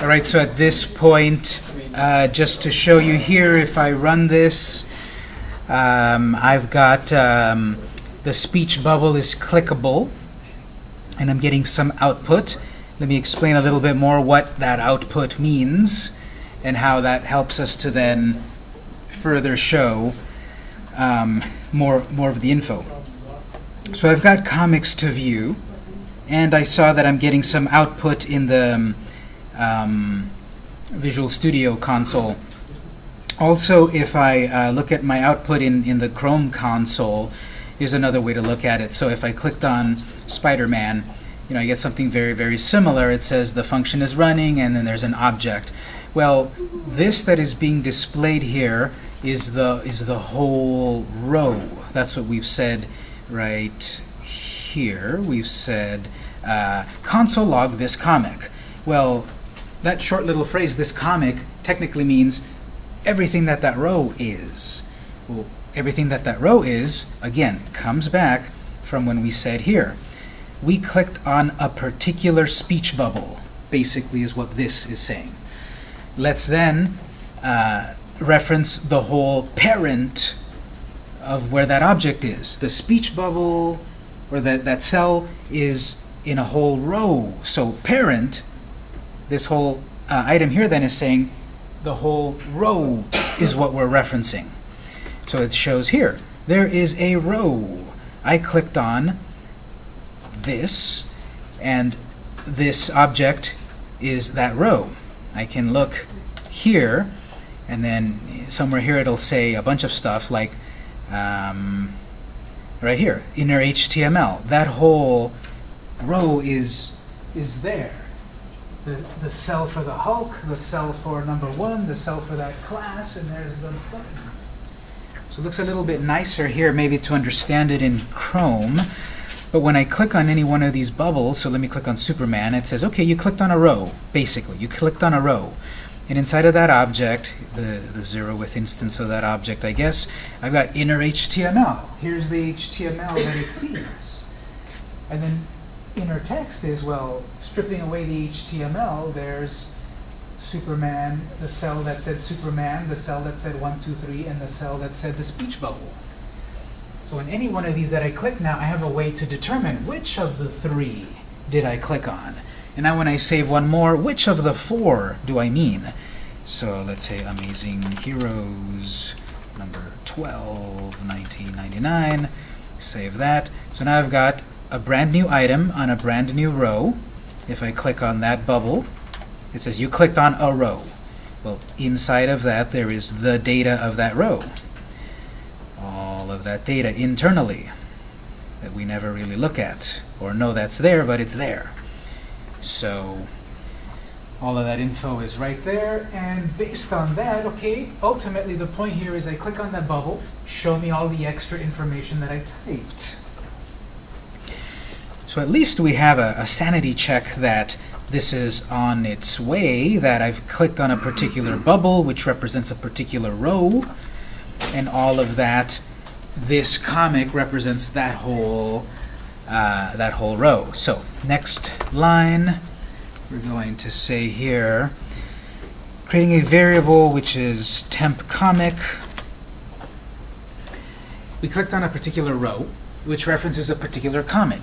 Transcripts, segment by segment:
All right, so at this point, uh, just to show you here, if I run this, um, I've got um, the speech bubble is clickable, and I'm getting some output. Let me explain a little bit more what that output means and how that helps us to then further show um, more, more of the info. So I've got comics to view, and I saw that I'm getting some output in the um, Visual Studio console. Also, if I uh, look at my output in, in the Chrome console, here's another way to look at it. So if I clicked on Spider-Man, you know, I get something very, very similar. It says the function is running, and then there's an object. Well, this that is being displayed here is the is the whole row. That's what we've said right here. We've said uh, console log this comic. Well, that short little phrase, this comic, technically means everything that that row is. Well, everything that that row is, again, comes back from when we said here. We clicked on a particular speech bubble, basically is what this is saying. Let's then uh, reference the whole parent of where that object is. The speech bubble, or that, that cell, is in a whole row. So parent this whole uh, item here then is saying the whole row is what we're referencing. So it shows here, there is a row. I clicked on this, and this object is that row. I can look here, and then somewhere here it'll say a bunch of stuff like um, right here, inner HTML. That whole row is, is there the, the cell for the Hulk, the cell for number one, the cell for that class, and there's the button. So it looks a little bit nicer here maybe to understand it in Chrome. But when I click on any one of these bubbles, so let me click on Superman, it says, okay, you clicked on a row, basically. You clicked on a row. And inside of that object, the, the zero with instance of that object, I guess, I've got inner HTML. Here's the HTML that it sees. And then inner text is, well, stripping away the HTML, there's Superman, the cell that said Superman, the cell that said 1, 2, 3, and the cell that said the speech bubble. So in any one of these that I click now, I have a way to determine which of the three did I click on. And now when I save one more, which of the four do I mean? So let's say Amazing Heroes number 12, 1999. Save that. So now I've got a brand new item on a brand new row. If I click on that bubble, it says you clicked on a row. Well, inside of that, there is the data of that row. All of that data internally that we never really look at or know that's there, but it's there. So all of that info is right there, and based on that, okay, ultimately the point here is I click on that bubble, show me all the extra information that I typed. So at least we have a, a, sanity check that this is on its way, that I've clicked on a particular bubble, which represents a particular row, and all of that, this comic represents that whole, uh, that whole row. So next line, we're going to say here, creating a variable which is temp comic. We clicked on a particular row, which references a particular comic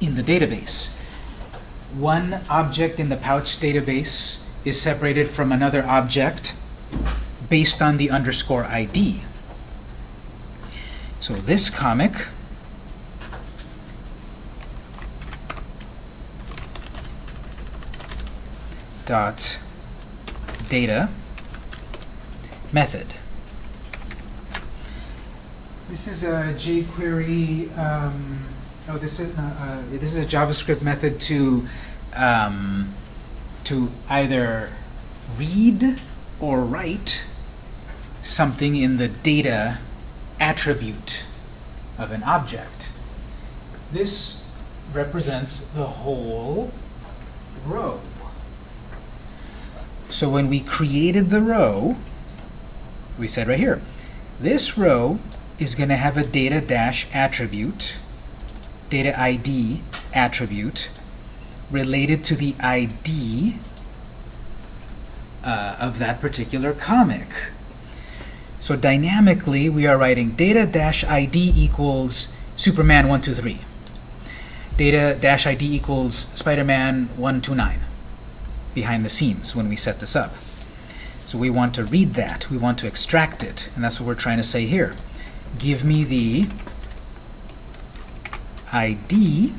in the database. One object in the pouch database is separated from another object based on the underscore ID. So this comic dot data method. This is a jQuery um, Oh, this is not, uh, this is a JavaScript method to um, to either read or write something in the data attribute of an object. This represents the whole row. So when we created the row, we said right here, this row is going to have a data dash attribute data ID attribute related to the ID uh, of that particular comic. So dynamically, we are writing data-id equals Superman 123. Data-id equals Spider-Man 129 behind the scenes when we set this up. So we want to read that. We want to extract it. And that's what we're trying to say here. Give me the ID,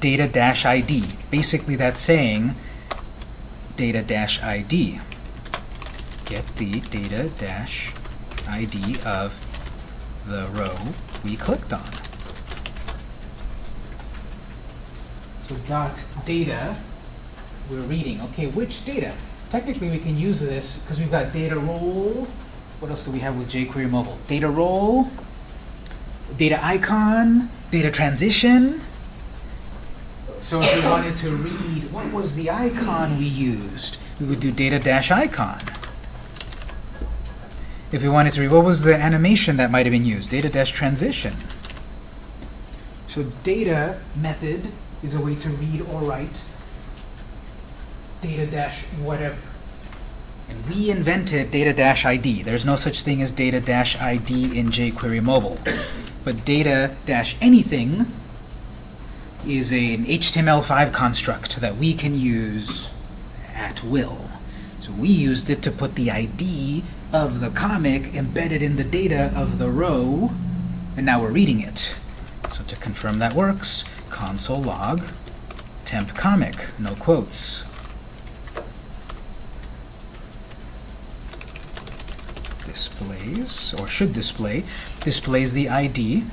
data-id. Basically, that's saying data-id. Get the data-id of the row we clicked on. So dot data, we're reading. Okay, which data? Technically, we can use this because we've got data role. What else do we have with jQuery Mobile? Data role, data icon, data transition. So if we wanted to read, what was the icon we used? We would do data dash icon. If we wanted to read, what was the animation that might have been used? Data dash transition. So data method is a way to read or write data dash whatever. And we invented data dash ID. There's no such thing as data dash ID in jQuery mobile. But data dash anything is an HTML5 construct that we can use at will. So we used it to put the ID of the comic embedded in the data of the row, and now we're reading it. So to confirm that works, console log temp comic, no quotes. Displays, or should display, displays the ID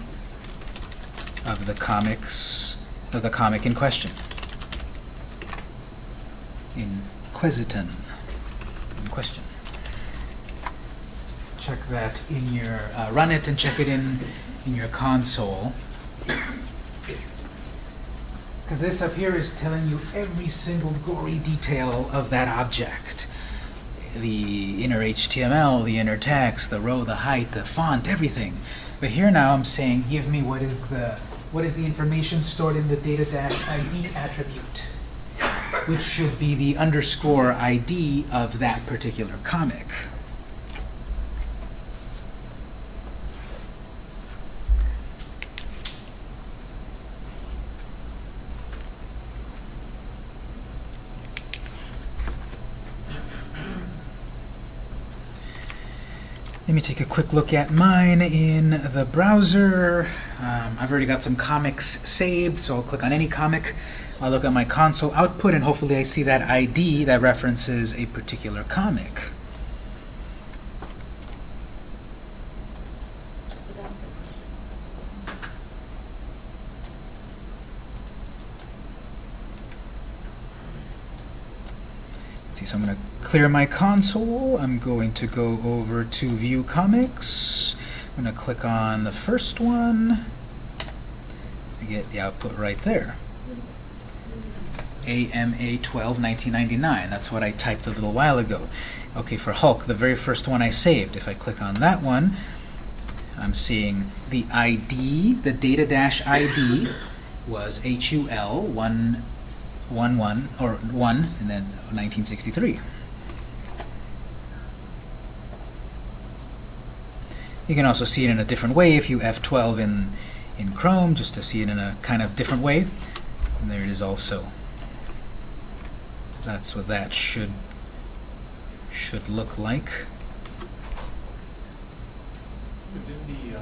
of the comics of the comic in question. In quesiton. In question. Check that in your uh, run it and check it in in your console. Because this up here is telling you every single gory detail of that object. The inner HTML, the inner text, the row, the height, the font, everything. But here now I'm saying, give me what is the what is the information stored in the data-id attribute, which should be the underscore ID of that particular comic. Let me take a quick look at mine in the browser. Um, I've already got some comics saved, so I'll click on any comic. I'll look at my console output, and hopefully I see that ID that references a particular comic. see, so I'm going to clear my console. I'm going to go over to View Comics. I'm going to click on the first one. I get the output right there. AMA 12 1999. That's what I typed a little while ago. Okay, for Hulk, the very first one I saved. If I click on that one, I'm seeing the ID, the data dash ID was HUL 1 1 1 or 1 and then 1963. You can also see it in a different way if you F12 in in Chrome just to see it in a kind of different way. And there it is also. That's what that should should look like. Within the, uh,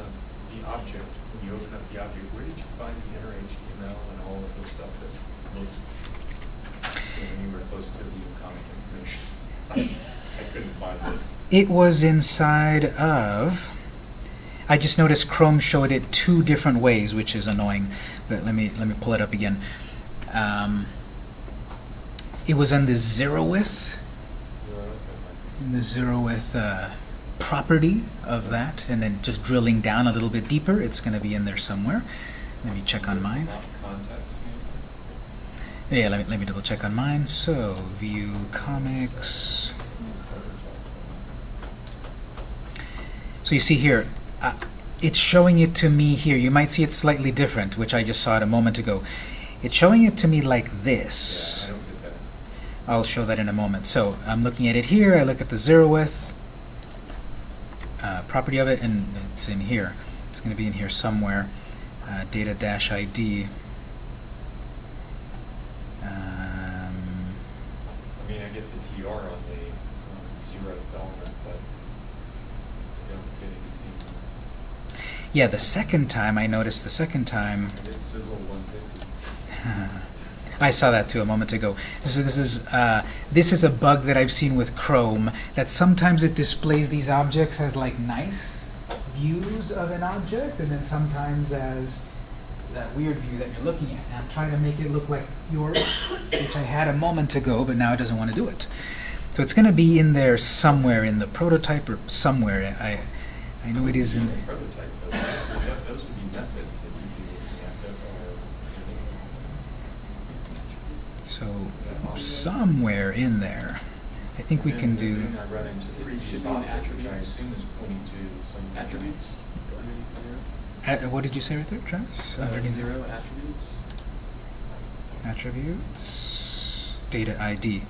the object, when you open up the object, where did you find the inner HTML and all of the stuff that looks anywhere close to the comic information? I couldn't find it. It was inside of I just noticed Chrome showed it two different ways, which is annoying. But let me let me pull it up again. Um, it was in the zeroth, in the zeroth uh, property of that, and then just drilling down a little bit deeper, it's going to be in there somewhere. Let me check on mine. Yeah, let me let me double check on mine. So view comics. So you see here, uh, it's showing it to me here. You might see it slightly different, which I just saw it a moment ago. It's showing it to me like this. Yeah, I don't get that. I'll show that in a moment. So I'm looking at it here. I look at the zeroth uh, property of it, and it's in here. It's going to be in here somewhere. Uh, data dash ID. Um, I mean, I get the TR on the um, zero element, but I don't get anything. Yeah, the second time I noticed. The second time. I saw that too a moment ago. This is this is uh, this is a bug that I've seen with Chrome that sometimes it displays these objects as like nice views of an object, and then sometimes as that weird view that you're looking at. And I'm trying to make it look like yours, which I had a moment ago, but now it doesn't want to do it. So it's going to be in there somewhere in the prototype or somewhere. I I know it is in the Prototype, though, that- those would be methods that you'd be looking at that are. So somewhere in there, I think we And can do. I run into previous object, which I assume is pointing to some attributes. Uh, what did you say right there, Travis? Underneath Zero attributes. attributes, data ID.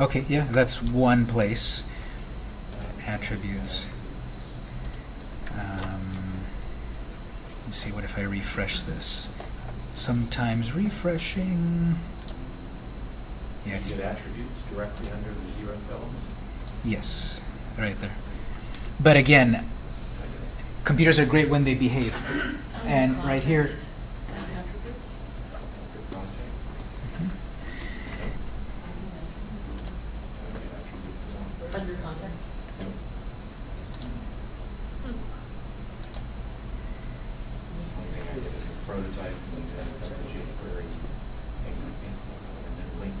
Okay, yeah, that's one place. Attributes. Um, let's see. What if I refresh this? Sometimes refreshing. You get attributes directly under the zero element. yes, right there. But again, computers are great when they behave. And right here, Good context. Okay, attributes one. Under context? Yep. Prototype, and then that's the jQuery, and and then link.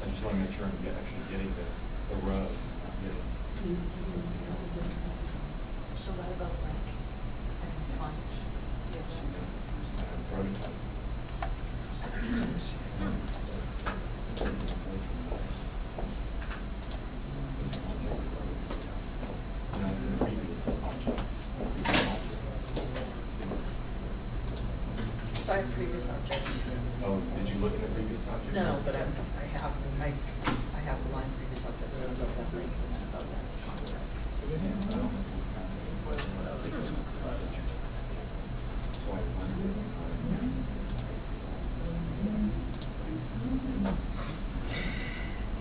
I just want to make sure I'm get- actually getting the, the row, not getting something else. So what about like, and cost? Uh, Prototype. No, the previous object. So previous object. Oh, did you look in the previous object? No, but I'm, I have, I, I have the line previous object, and above that link, and then above that is context.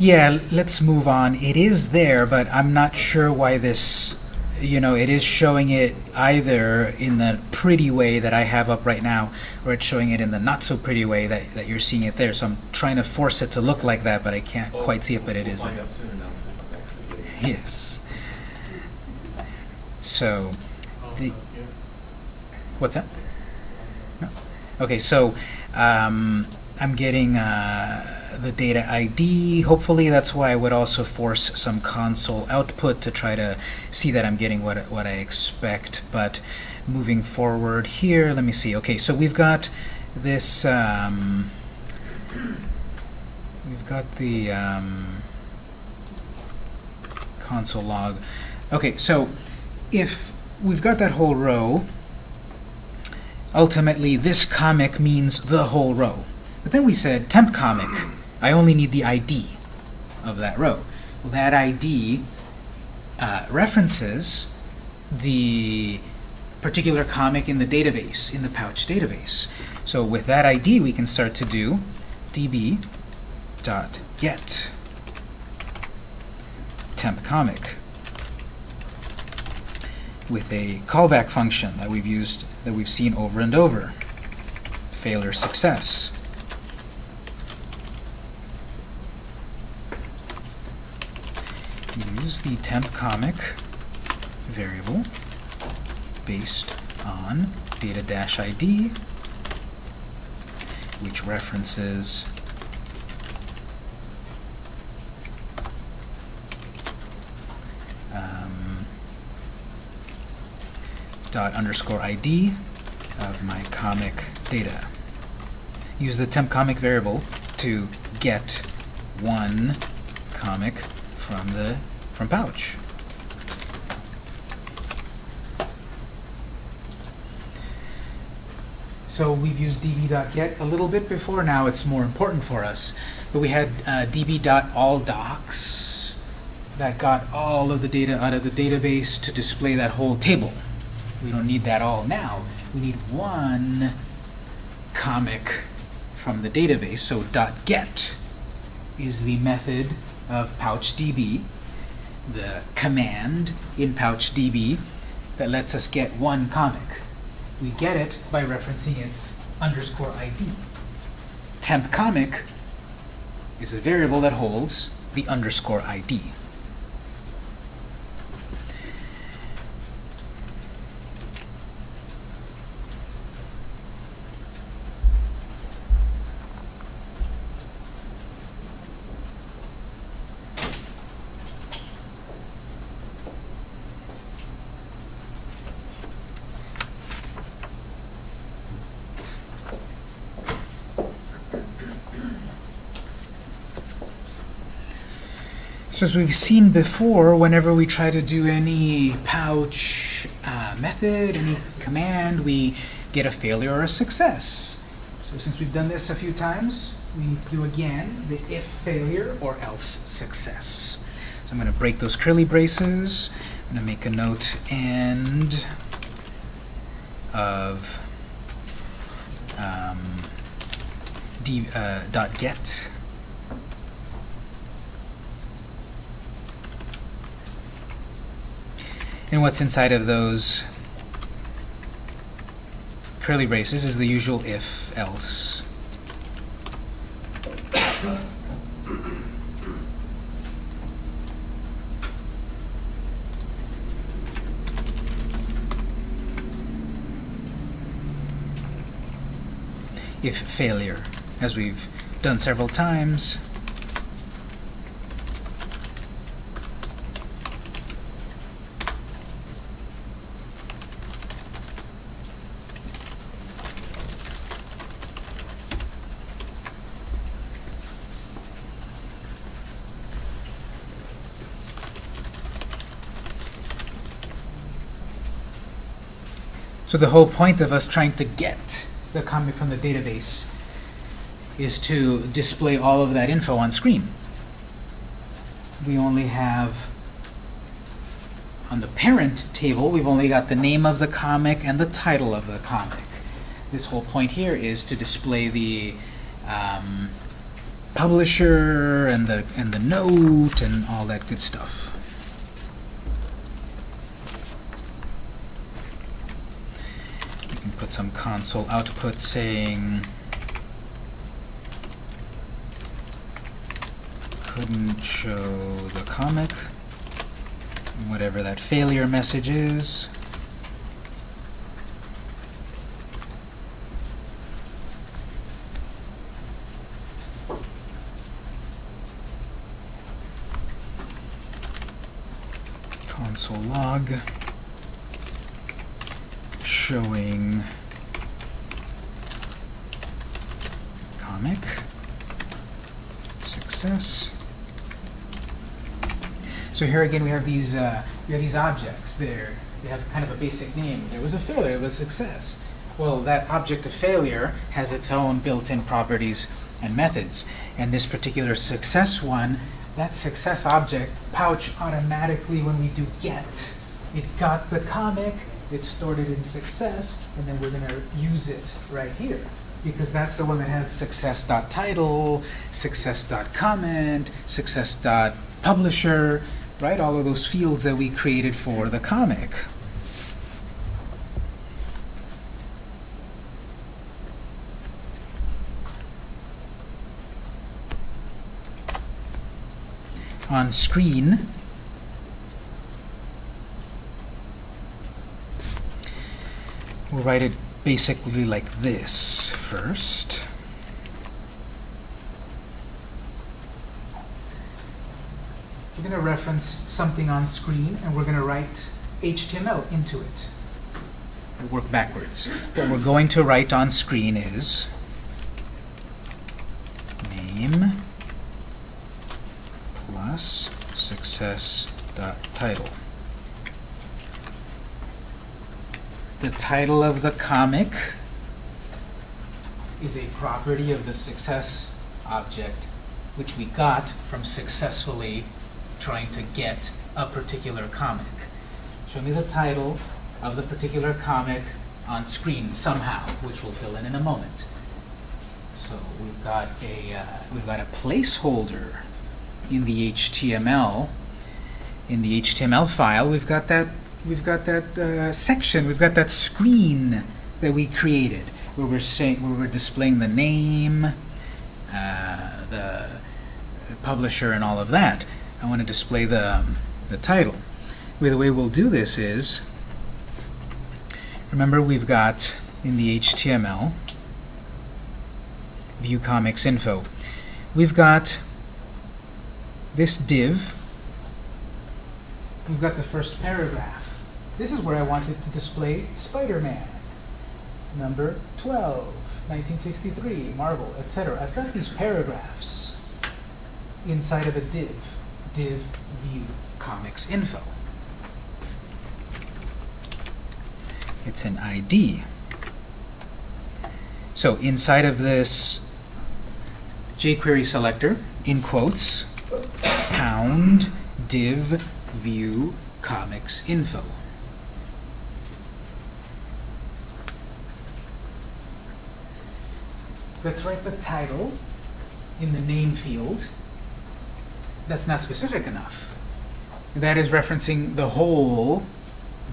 Yeah, let's move on. It is there, but I'm not sure why this, you know, it is showing it either in the pretty way that I have up right now, or it's showing it in the not so pretty way that, that you're seeing it there. So I'm trying to force it to look like that, but I can't quite see it, but it is We'll there. find out soon enough if I'm actually getting it. Yes. So, the, what's that? No. Okay, so um, I'm getting uh, the data ID. Hopefully, that's why I would also force some console output to try to see that I'm getting what what I expect. But moving forward here, let me see. Okay, so we've got this. Um, we've got the um, console log. Okay, so if we've got that whole row, ultimately this comic means the whole row. But then we said temp comic, I only need the ID of that row. Well, that ID uh, references the particular comic in the database, in the pouch database. So with that ID, we can start to do db dot get temp comic with a callback function that we've used, that we've seen over and over. Failure success. Use the temp comic variable based on data-id, which references um, dot underscore ID of my comic data. Use the temp comic variable to get one comic from the from pouch. So we've used db.get a little bit before, now it's more important for us. But we had uh, db.alldocs that got all of the data out of the database to display that whole table. We don't need that all now. We need one comic from the database. So .get is the method of PouchDB, the command in PouchDB that lets us get one comic. We get it by referencing its underscore ID. Temp comic is a variable that holds the underscore ID. So as we've seen before, whenever we try to do any pouch uh, method, any command, we get a failure or a success. So since we've done this a few times, we need to do again the if failure or else success. So I'm going to break those curly braces. I'm going to make a note end of um, d, uh, dot get. And what's inside of those curly braces is the usual if, else. if failure, as we've done several times. So the whole point of us trying to get the comic from the database is to display all of that info on screen. We only have, on the parent table, we've only got the name of the comic and the title of the comic. This whole point here is to display the um, publisher and the, and the note and all that good stuff. We can put some console output saying couldn't show the comic, whatever that failure message is. Console log showing success. So here again we have these uh, we have these objects there. They have kind of a basic name. There was a failure, it was success. Well, that object of failure has its own built-in properties and methods. And this particular success one, that success object pouch automatically when we do get, it got the comic, it stored it in success, and then we're going to use it right here. Because that's the one that has success.title, success.comment, success.publisher, right? All of those fields that we created for the comic. On screen, we'll write it basically like this first. We're going to reference something on screen, and we're going to write HTML into it. We'll work backwards. What we're going to write on screen is name plus success.title. The title of the comic is a property of the success object, which we got from successfully trying to get a particular comic. Show me the title of the particular comic on screen somehow, which we'll fill in in a moment. So we've got a uh, we've got a placeholder in the HTML. In the HTML file, we've got that we've got that uh, section, we've got that screen that we created, where we're saying where we're displaying the name, uh, the publisher, and all of that. I want to display the um, the title. Well, the way we'll do this is, remember we've got in the HTML view comics info. We've got this div. We've got the first paragraph. This is where I wanted to display Spider-Man. Number 12, 1963, Marvel, etc. I've got these paragraphs inside of a div. Div view comics info. It's an ID. So inside of this jQuery selector, in quotes, pound div view comics info. Let's write the title in the name field. That's not specific enough. That is referencing the whole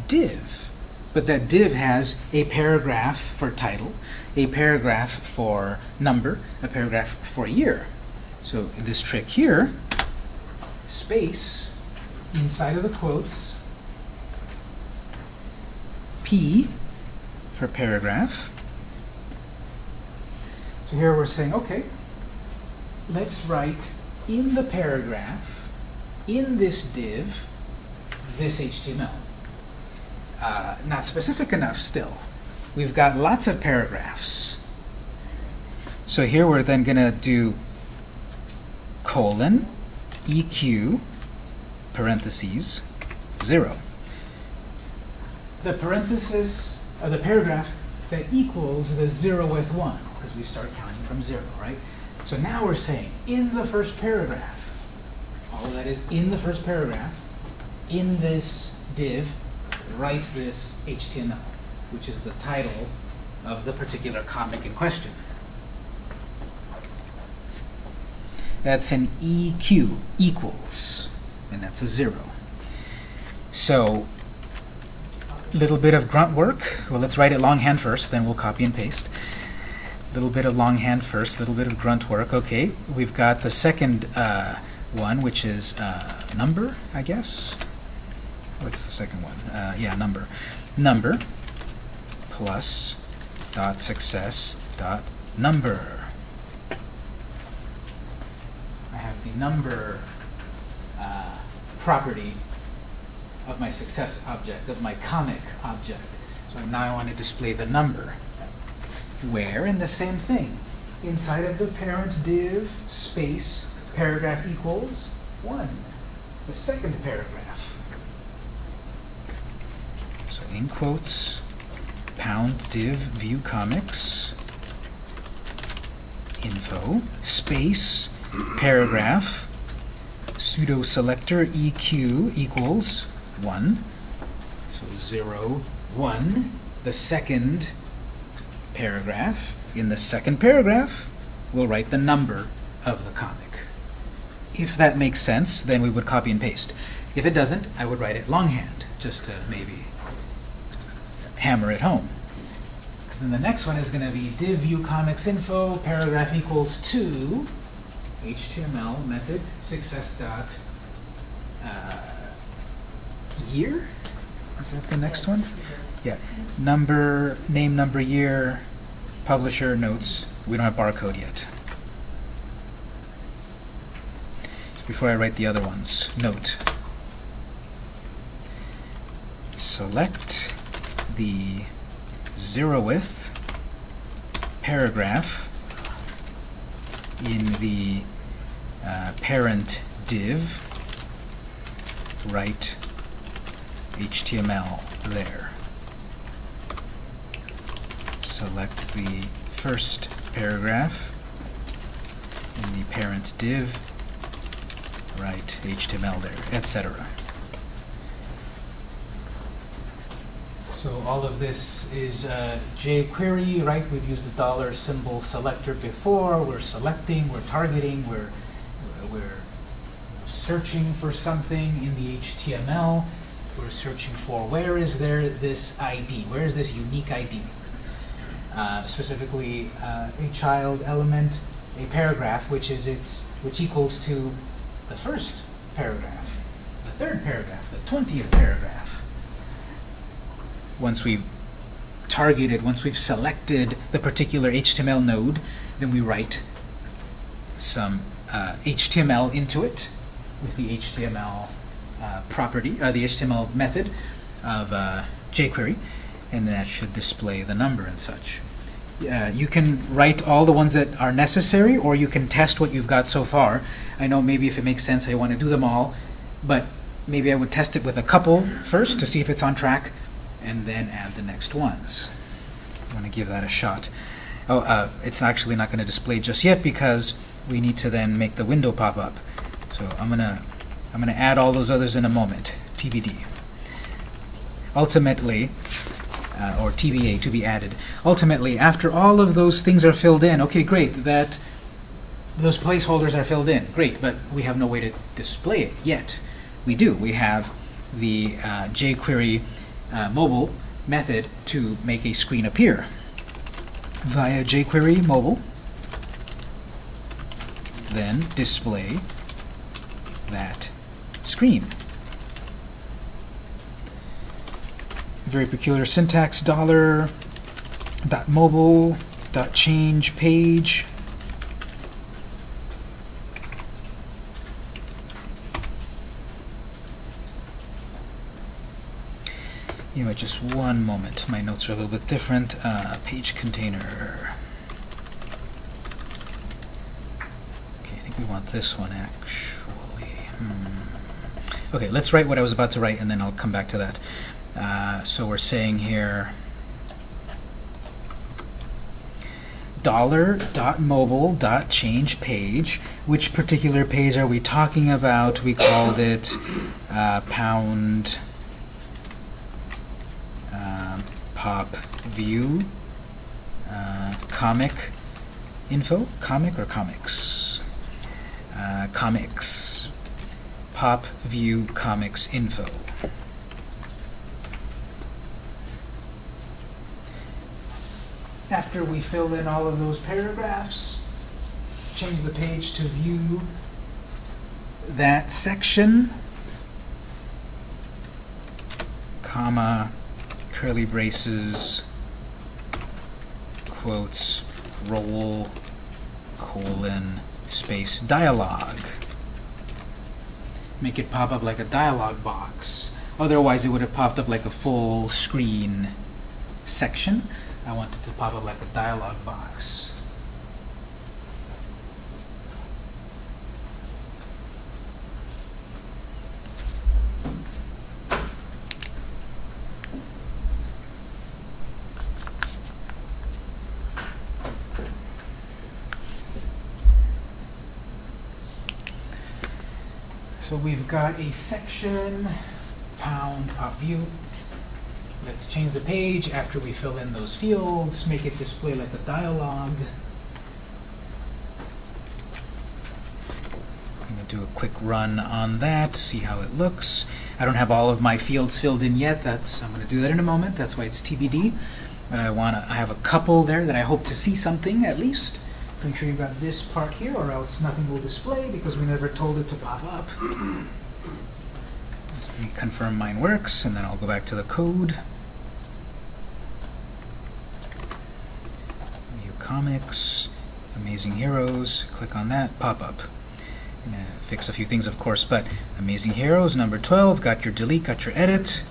div. But that div has a paragraph for title, a paragraph for number, a paragraph for year. So this trick here, space, inside of the quotes, P for paragraph. So here we're saying, okay, let's write in the paragraph, in this div, this HTML. Uh, not specific enough still. We've got lots of paragraphs. So here we're then going to do colon EQ parentheses 0. The parenthesis, or the paragraph that equals the zeroth one, because we start counting from 0, right? So now we're saying in the first paragraph, all of that is in the first paragraph, in this div, write this HTML, which is the title of the particular comic in question. That's an EQ, equals, and that's a zero. So, little bit of grunt work. Well, let's write it longhand first, then we'll copy and paste. Little bit of longhand first, a little bit of grunt work. Okay, we've got the second uh, one, which is uh, number, I guess. What's the second one? Uh, yeah, number. Number plus dot success dot number. I have the number uh, property of my success object, of my comic object. So now I want to display the number. Where? In the same thing. Inside of the parent div, space, paragraph equals 1. The second paragraph. So in quotes, pound div view comics info space paragraph pseudo selector eq equals 1 so 0 1 the second paragraph in the second paragraph we'll write the number of the comic if that makes sense then we would copy and paste if it doesn't I would write it longhand just to maybe hammer it home. Because then the next one is going to be div view comics info paragraph equals to HTML method success dot uh, year. Is that the next one? Yeah. Number, name, number, year, publisher, notes. We don't have barcode yet. Before I write the other ones, note. Select the zeroth paragraph in the uh, parent div, write HTML there. Select the first paragraph in the parent div, write HTML there, etc. So all of this is uh, jQuery, right? We've used the dollar symbol selector before. We're selecting, we're targeting, we're we're searching for something in the HTML. We're searching for where is there this ID? Where is this unique ID? Uh, specifically, uh, a child element, a paragraph, which is its which equals to the first paragraph, the third paragraph, the twentieth paragraph once we've targeted, once we've selected the particular HTML node, then we write some uh, HTML into it with the HTML uh, property, uh, the HTML method of jQuery, and that should display the number and such. You can write all the ones that are necessary, or you can test what you've got so far. I know maybe if it makes sense, I want to do them all, but maybe I would test it with a couple first to see if it's on track, and then add the next ones. I want to give that a shot. Oh, uh, it's actually not going to display just yet because we need to then make the window pop up. So I'm gonna I'm gonna add all those others in a moment. TBD. Ultimately, uh, or TBA to be added. Ultimately, after all of those things are filled in, okay, great. That those placeholders are filled in, great. But we have no way to display it yet. We do. We have the uh, jQuery uh, mobile method to make a screen appear via jQuery mobile then display that screen. Very peculiar syntax, dollar, dot mobile, dot change page. You know, just one moment. My notes are a little bit different. Uh, page container. Okay, I think we want this one actually. Hmm. Okay, let's write what I was about to write, and then I'll come back to that. Uh, so we're saying here dollar dot mobile dot change page. Which particular page are we talking about? We called it uh, pound um, pop view uh, comic info comic or comics uh, comics pop view comics info after we fill in all of those paragraphs change the page to view that section comma curly braces quotes role colon space dialogue. Make it pop up like a dialog box. Otherwise it would have popped up like a full screen section I want it to pop up like a dialog box So we've got a section, pound, pop view. Let's change the page after we fill in those fields, make it display like a dialogue. I'm going to do a quick run on that, see how it looks. I don't have all of my fields filled in yet. That's I'm going to do that in a moment. That's why it's TBD. But I want to. I have a couple there that I hope to see something at least. Make sure you've got this part here, or else nothing will display because we never told it to pop up. Let me confirm mine works, and then I'll go back to the code. View comics, Amazing Heroes, click on that, pop up. Fix a few things, of course, but Amazing Heroes, number 12, got your delete, got your edit.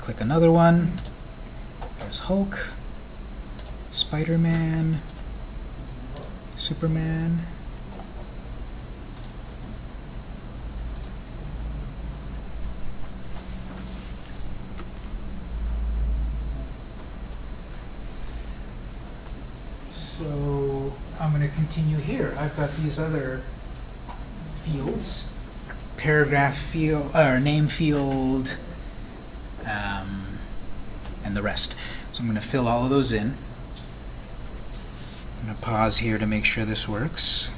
Click another one. There's Hulk, Spider-Man, Superman. So continue here. I've got these other fields. Paragraph field, or name field, um, and the rest. So I'm going to fill all of those in. I'm going to pause here to make sure this works.